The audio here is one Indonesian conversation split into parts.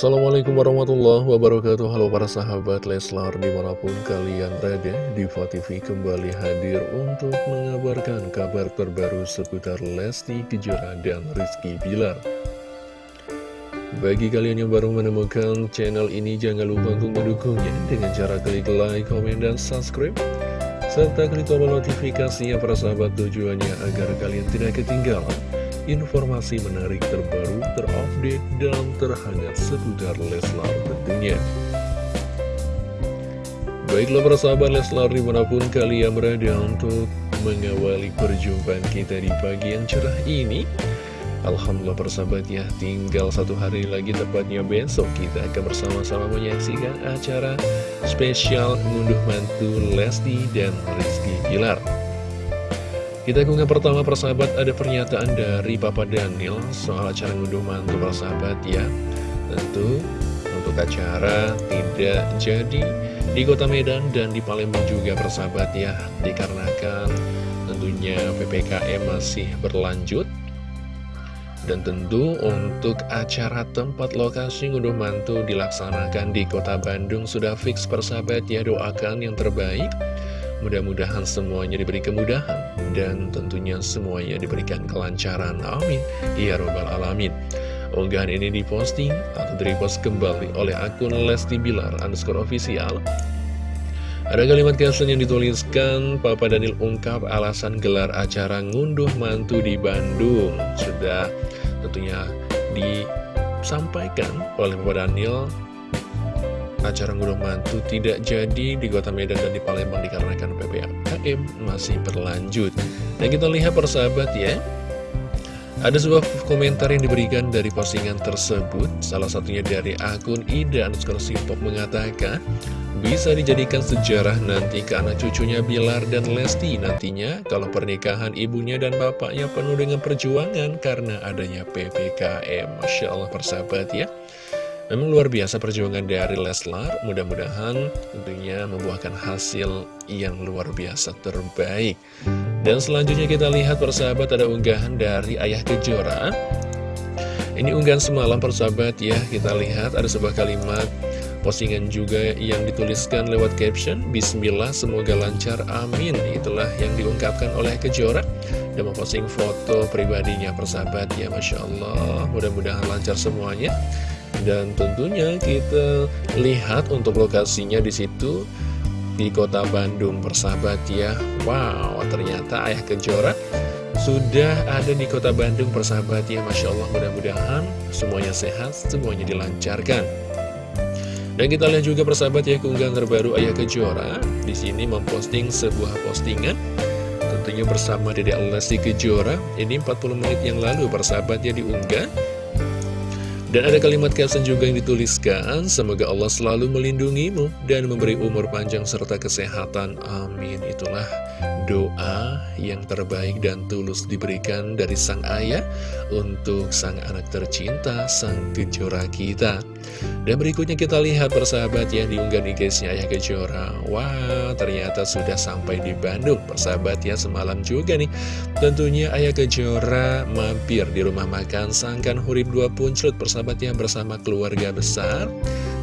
Assalamualaikum warahmatullahi wabarakatuh. Halo para sahabat Leslar di mana pun kalian berada Diva TV kembali hadir untuk mengabarkan kabar terbaru seputar Lesti Kejora dan Rizky Bilar. Bagi kalian yang baru menemukan channel ini jangan lupa untuk mendukungnya dengan cara klik like, komen, dan subscribe serta klik tombol notifikasinya para sahabat tujuannya agar kalian tidak ketinggalan informasi menarik terbaru, terupdate, dan terhangat seputar Leslar tentunya. Baiklah persahabat Leslar di mana pun kalian berada untuk mengawali perjumpaan kita di pagi yang cerah ini. Alhamdulillah persahabat ya, tinggal satu hari lagi tepatnya besok kita akan bersama-sama menyaksikan acara spesial ngunduh mantu Lesti dan Rizky Pilar. Kita ke pertama persahabat ada pernyataan dari Papa Daniel soal acara ngunduh mantu persahabat ya. Tentu untuk acara tidak jadi di kota Medan dan di Palembang juga persahabat ya. Dikarenakan tentunya PPKM masih berlanjut. Dan tentu untuk acara tempat lokasi ngunduh mantu dilaksanakan di kota Bandung sudah fix persahabat ya. Doakan yang terbaik Mudah-mudahan semuanya diberi kemudahan dan tentunya semuanya diberikan kelancaran. Amin. Ya Robbal Alamin. Unggahan ini diposting atau direpost kembali oleh akun Lesti Bilar underscore official. Ada kalimat caption yang dituliskan, Papa Daniel ungkap alasan gelar acara ngunduh mantu di Bandung. Sudah tentunya disampaikan oleh Papa Daniel acara ngunduh mantu tidak jadi di kota Medan dan di Palembang dikarenakan PPKM masih berlanjut. Dan kita lihat persahabat ya, ada sebuah komentar yang diberikan dari postingan tersebut, salah satunya dari akun Ida underscore Simpok mengatakan, bisa dijadikan sejarah nanti ke anak cucunya Bilar dan Lesti nantinya kalau pernikahan ibunya dan bapaknya penuh dengan perjuangan karena adanya PPKM. Masya Allah persahabat ya. Memang luar biasa perjuangan dari Leslar, mudah-mudahan tentunya membuahkan hasil yang luar biasa terbaik. Dan selanjutnya kita lihat persahabat ada unggahan dari Ayah Kejora. Ini unggahan semalam persahabat ya, kita lihat ada sebuah kalimat postingan juga yang dituliskan lewat caption Bismillah semoga lancar amin. Itulah yang diungkapkan oleh Kejora. Dan memposting foto pribadinya persahabat ya Masya Allah. Mudah-mudahan lancar semuanya dan tentunya kita lihat untuk lokasinya di situ di kota Bandung persahabat ya. Wow, ternyata Ayah Kejora sudah ada di kota Bandung persahabat ya. Masya Allah mudah-mudahan semuanya sehat, semuanya dilancarkan. Dan kita lihat juga persahabat ya keunggahan terbaru Ayah Kejora di sini memposting sebuah postingan tentunya bersama Dede Lesti Kejora. Ini 40 menit yang lalu persahabat ya diunggah dan ada kalimat caption juga yang dituliskan, Semoga Allah selalu melindungimu dan memberi umur panjang serta kesehatan. Amin. Itulah doa yang terbaik dan tulus diberikan dari sang ayah untuk sang anak tercinta, sang kejora kita. Dan berikutnya kita lihat persahabat yang diunggah di guysnya Ayah Kejora. Wah ternyata sudah sampai di Bandung persahabat ya semalam juga nih. Tentunya Ayah Kejora mampir di rumah makan Sangkan Hurib 2 Punclut persahabat ya bersama keluarga besar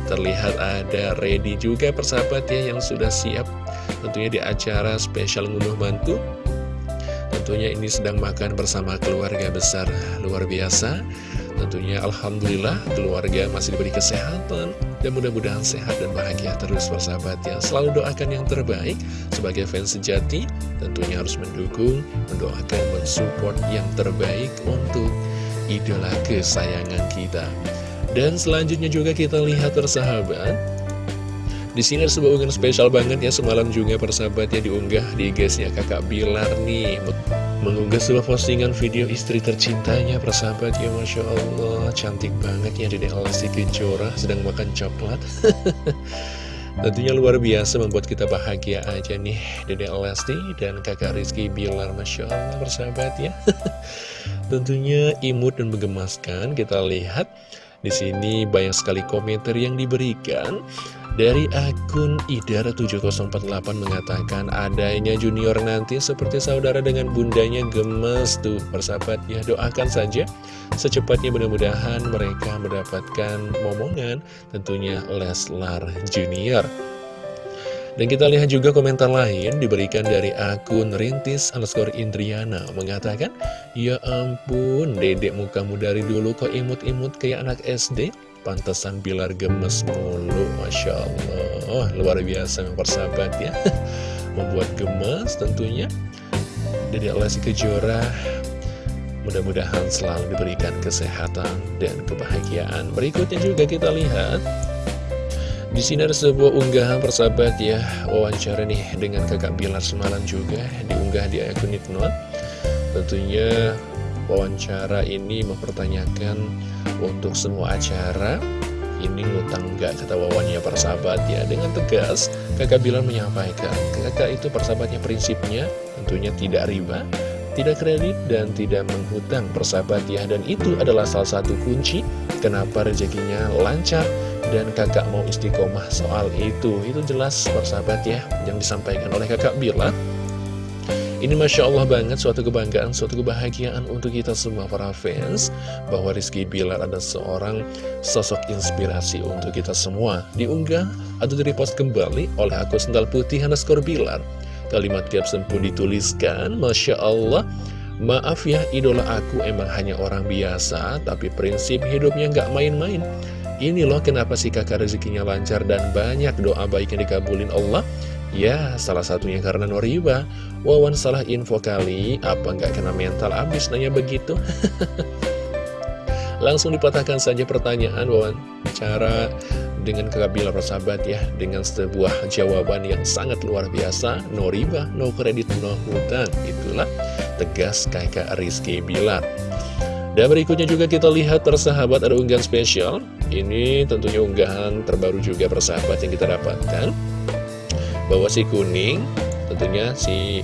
Terlihat ada ready juga persahabat ya yang sudah siap Tentunya di acara spesial ngunduh mantu. Tentunya ini sedang makan bersama keluarga besar Luar biasa. Tentunya Alhamdulillah keluarga masih diberi kesehatan dan mudah-mudahan sehat dan bahagia terus persahabat yang selalu doakan yang terbaik sebagai fans sejati. Tentunya harus mendukung, mendoakan, mensupport yang terbaik untuk idola kesayangan kita. Dan selanjutnya juga kita lihat persahabat. Di sini ada sebuah unggahan spesial banget ya semalam juga persahabat ya diunggah di guys ya kakak Bilar nih. Mengunggah sebuah postingan video istri tercintanya persahabat ya Masya Allah. Cantik banget ya Dede Lesti Kejora sedang makan coklat. Tentunya luar biasa membuat kita bahagia aja nih Dede Lesti dan kakak Rizky Bilar Masya Allah persahabat ya. Tentunya imut dan menggemaskan. Kita lihat di sini banyak sekali komentar yang diberikan. Dari akun Idara7048 mengatakan adanya junior nanti seperti saudara dengan bundanya gemes tuh. Persahabat ya doakan saja. Secepatnya mudah-mudahan mereka mendapatkan momongan tentunya Leslar Junior. Dan kita lihat juga komentar lain diberikan dari akun Rintis underscore Indriana mengatakan Ya ampun dedek mukamu dari dulu kok imut-imut kayak anak SD Pantesan Bilar gemes mulu Masya Allah. Luar biasa persahabat ya. Membuat gemes tentunya. Dedek Lesti Kejora Mudah-mudahan selalu diberikan kesehatan dan kebahagiaan. Berikutnya juga kita lihat di sini ada sebuah unggahan persahabat ya Wawancara nih dengan kakak Bilar semalam juga Diunggah di akun Nipnot Tentunya wawancara ini mempertanyakan Untuk semua acara Ini ngutang gak kata wawannya persahabat ya. Dengan tegas kakak Bilar menyampaikan Kakak itu persahabatnya prinsipnya Tentunya tidak riba tidak kredit dan tidak menghutang persahabat ya. Dan itu adalah salah satu kunci kenapa rezekinya lancar dan kakak mau istiqomah soal itu. Itu jelas persahabat ya yang disampaikan oleh kakak Bila. Ini Masya Allah banget suatu kebanggaan, suatu kebahagiaan untuk kita semua para fans Bahwa Rizky Bilar ada seorang sosok inspirasi untuk kita semua. Diunggah atau direpost kembali oleh aku Sendal Putih underscore Bilar Kalimat caption pun dituliskan Masya Allah Maaf ya idola aku emang hanya orang biasa Tapi prinsip hidupnya nggak main-main. Ini loh kenapa si kakak rezekinya lancar dan banyak doa baik yang dikabulin Allah. Ya, salah satunya karena Noriba Wawan salah info kali, apa nggak kena mental abis? Nanya begitu? Langsung dipatahkan saja pertanyaan Wawan. Cara dengan kakak Bilar persahabat ya Dengan sebuah jawaban yang sangat luar biasa No riba, no kredit, no hutang. Itulah tegas kakak Rizky Bilar dan berikutnya juga kita lihat persahabat ada unggahan spesial. Ini tentunya unggahan terbaru juga persahabat yang kita dapatkan. Bahwa si kuning tentunya si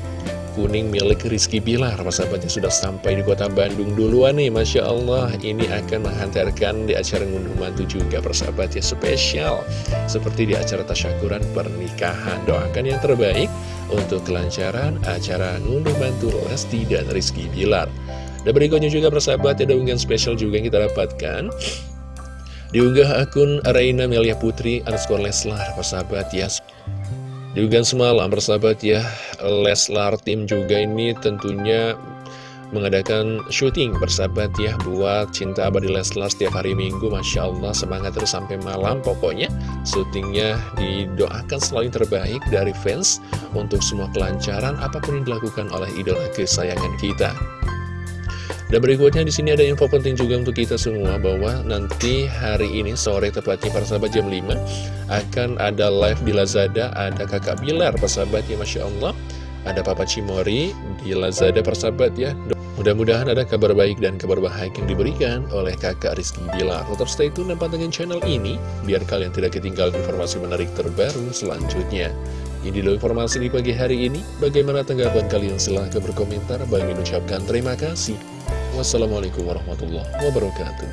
kuning milik Rizky Bilar. Persahabatnya sudah sampai di kota Bandung duluan nih Masya Allah. Ini akan menghantarkan di acara ngunduh mantu juga persahabat ya spesial. Seperti di acara tasyakuran pernikahan. Doakan yang terbaik untuk kelancaran acara ngunduh mantu Lesti dan Rizky Bilar. Dan berikutnya juga persahabat ada unggahan spesial juga yang kita dapatkan. Diunggah akun Reina Melia Putri underscore Leslar persahabat ya Diunggah semalam persahabat ya Leslar tim juga ini tentunya mengadakan syuting persahabat ya buat Cinta Abadi Leslar setiap hari Minggu. Masya Allah semangat terus sampai malam. Pokoknya syutingnya didoakan selalu terbaik dari fans untuk semua kelancaran apa pun yang dilakukan oleh idola kesayangan kita dan berikutnya di sini ada info penting juga untuk kita semua bahwa nanti hari ini sore tepatnya para sahabat jam 5 akan ada live di Lazada, ada kakak Bilar persahabat ya Masya Allah. Ada Papa Cimori di Lazada persahabat ya. Mudah-mudahan ada kabar baik dan kabar bahagia yang diberikan oleh kakak Rizky Bilar. Tetap stay tune dan pantengin channel ini biar kalian tidak ketinggalan informasi menarik terbaru selanjutnya. Ini dulu informasi di pagi hari ini. Bagaimana tanggapan kalian? Silahkan berkomentar. Bagi mengucapkan terima kasih. Wassalamualaikum warahmatullahi wabarakatuh.